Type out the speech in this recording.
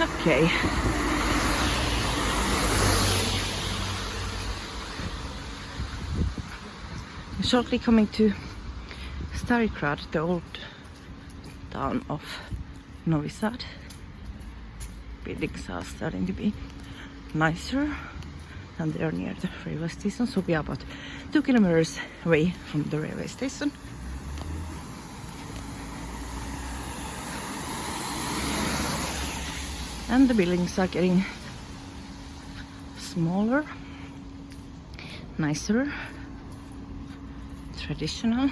Okay. Shortly coming to Stari Grad, the old town of Novi Sad. Buildings are starting to be nicer and they're near the railway station, so we are about two kilometers away from the railway station. And the buildings are getting smaller, nicer, traditional.